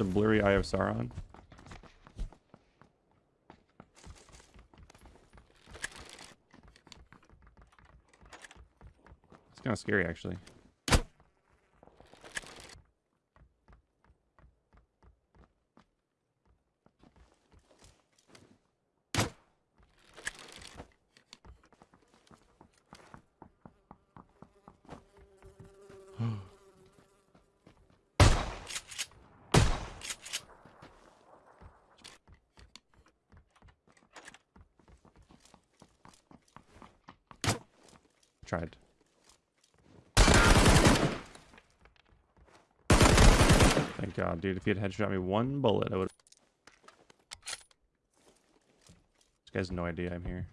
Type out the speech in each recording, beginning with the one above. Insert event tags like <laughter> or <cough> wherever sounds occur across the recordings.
It's a blurry Eye of Sauron. It's kind of scary, actually. Tried. Thank God, dude. If he had headshot me one bullet, I would. This guy has no idea I'm here.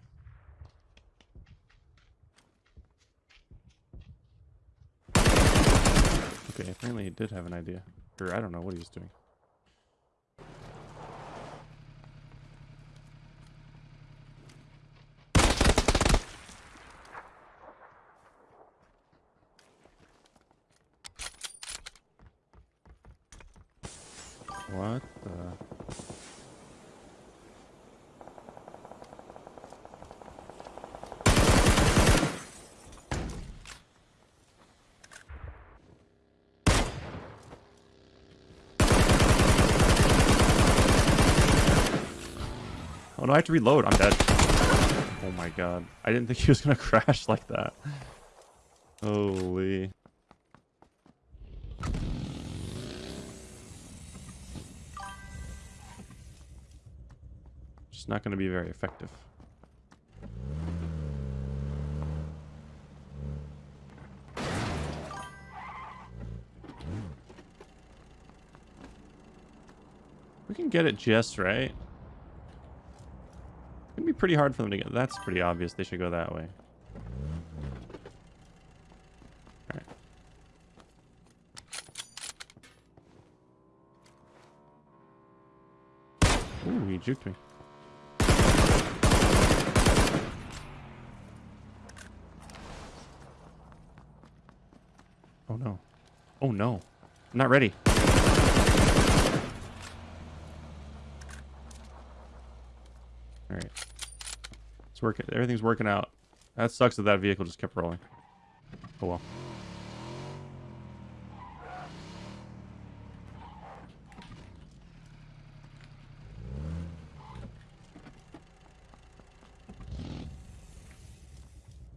Okay, apparently he did have an idea. Or I don't know what he was doing. What the? Oh no, I have to reload. I'm dead. Oh my god. I didn't think he was gonna <laughs> crash like that. Holy. Not gonna be very effective. We can get it just right. It'd be pretty hard for them to get. That's pretty obvious. They should go that way. Ooh, he juked me. Oh no. Oh no. I'm not ready. Alright. It's working. Everything's working out. That sucks that that vehicle just kept rolling. Oh well.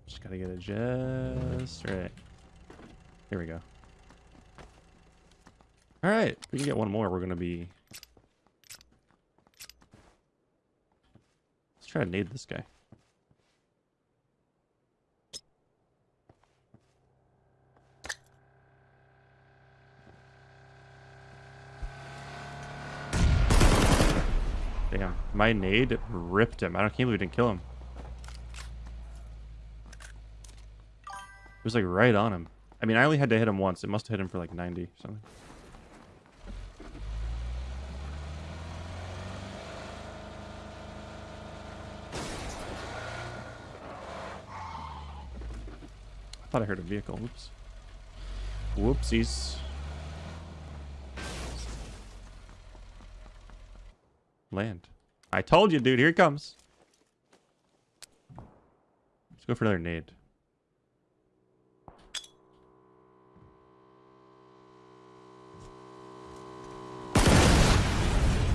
Just gotta get it just right. Here we go. Alright, if we can get one more. We're gonna be... Let's try to nade this guy. Damn, my nade ripped him. I don't can't believe we didn't kill him. It was like right on him. I mean, I only had to hit him once. It must have hit him for like 90 or something. Thought I heard a vehicle. Whoops. Whoopsies. Land. I told you, dude. Here it comes. Let's go for another nade.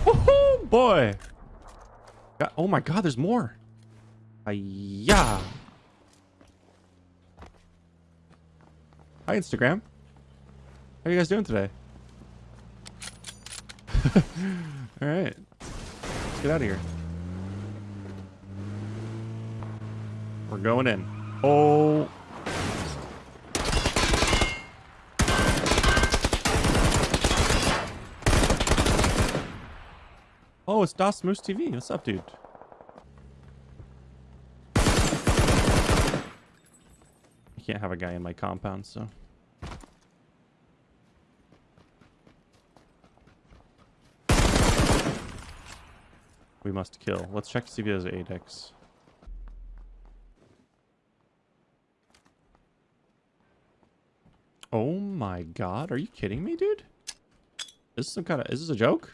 Woohoo, boy. Oh my god, there's more. Ah, Yeah. Hi, Instagram. How are you guys doing today? <laughs> All right. Let's get out of here. We're going in. Oh. Oh, it's Das Moose TV. What's up, dude? Can't have a guy in my compound, so. We must kill. Let's check to see if he has 8x. Oh my god, are you kidding me, dude? Is this some kind of... Is this a joke?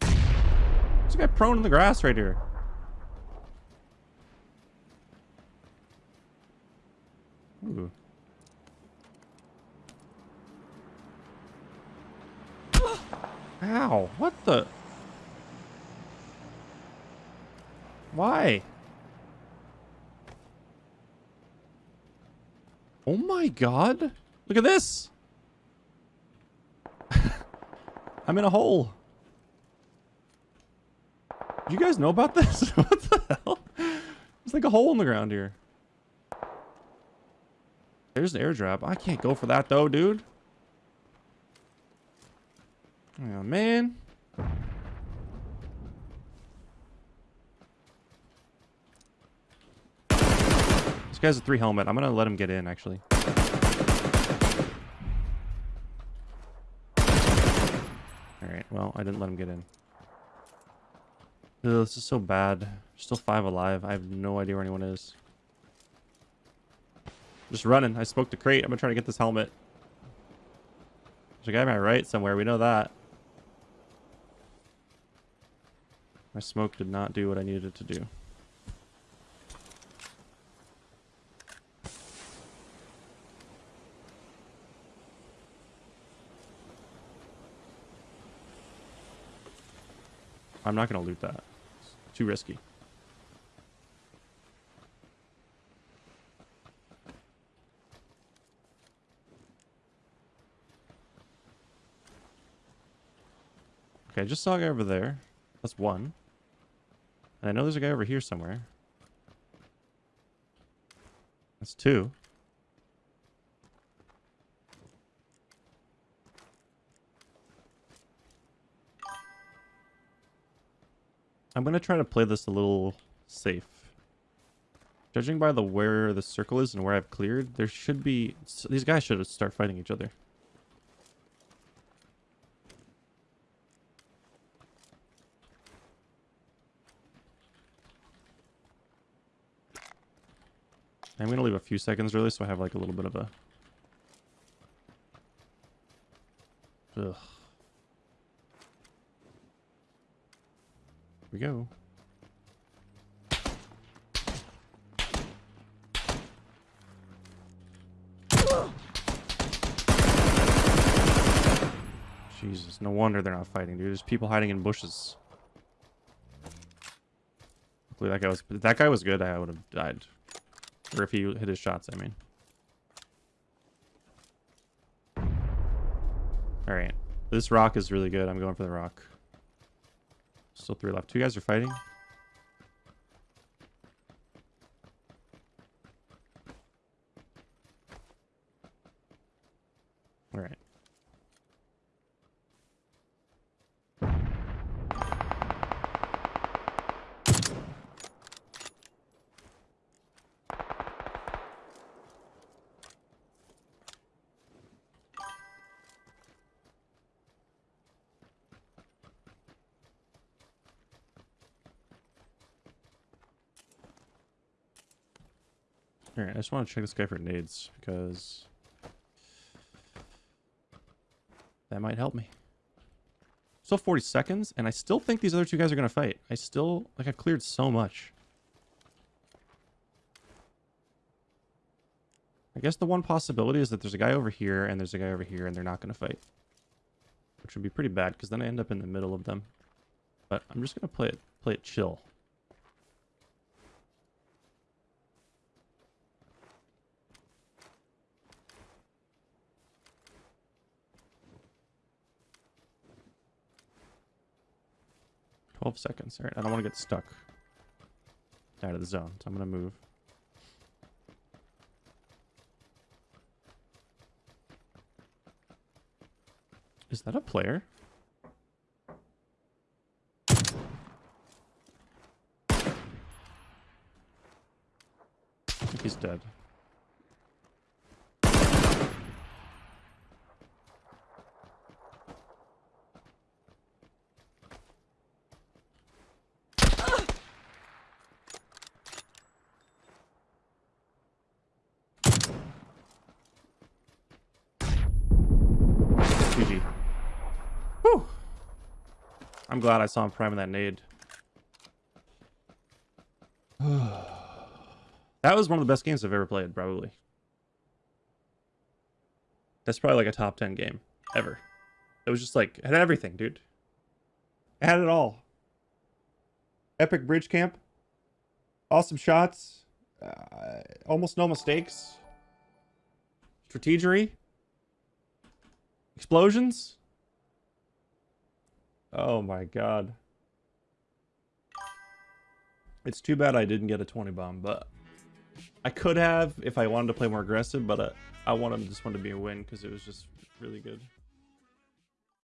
There's a guy prone in the grass right here. Ooh. Ow, what the? Why? Oh my god. Look at this. <laughs> I'm in a hole. Did you guys know about this? <laughs> what the hell? There's like a hole in the ground here. There's an airdrop. I can't go for that though, dude. Oh, man. This guy's a three helmet. I'm gonna let him get in, actually. Alright, well, I didn't let him get in. Ugh, this is so bad. Still five alive. I have no idea where anyone is. Just running. I spoke to crate. I'm gonna try to get this helmet. There's a guy on my right somewhere. We know that. My smoke did not do what I needed it to do. I'm not going to loot that. It's too risky. Okay, I just saw a guy over there. That's one. I know there's a guy over here somewhere. That's two. I'm going to try to play this a little safe. Judging by the where the circle is and where I've cleared, there should be... These guys should start fighting each other. I'm going to leave a few seconds early so I have like a little bit of a... Ugh. Here we go. Jesus, no wonder they're not fighting, dude. There's people hiding in bushes. Hopefully that guy was... That guy was good, I would have died. Or if he hit his shots, I mean. Alright. This rock is really good. I'm going for the rock. Still three left. Two guys are fighting. Alright. Alright, I just want to check this guy for nades, because... That might help me. Still 40 seconds, and I still think these other two guys are going to fight. I still... Like, I've cleared so much. I guess the one possibility is that there's a guy over here, and there's a guy over here, and they're not going to fight. Which would be pretty bad, because then I end up in the middle of them. But I'm just going to play it, play it chill. Twelve seconds. Alright, I don't want to get stuck out of the zone, so I'm going to move. Is that a player? He's dead. I'm glad I saw him priming that nade. <sighs> that was one of the best games I've ever played, probably. That's probably like a top 10 game ever. It was just like, it had everything, dude. It had it all. Epic bridge camp. Awesome shots. Uh, almost no mistakes. Strategery. Explosions. Oh my god. It's too bad I didn't get a 20 bomb, but I could have if I wanted to play more aggressive, but uh, I wanted just wanted to be a win because it was just really good.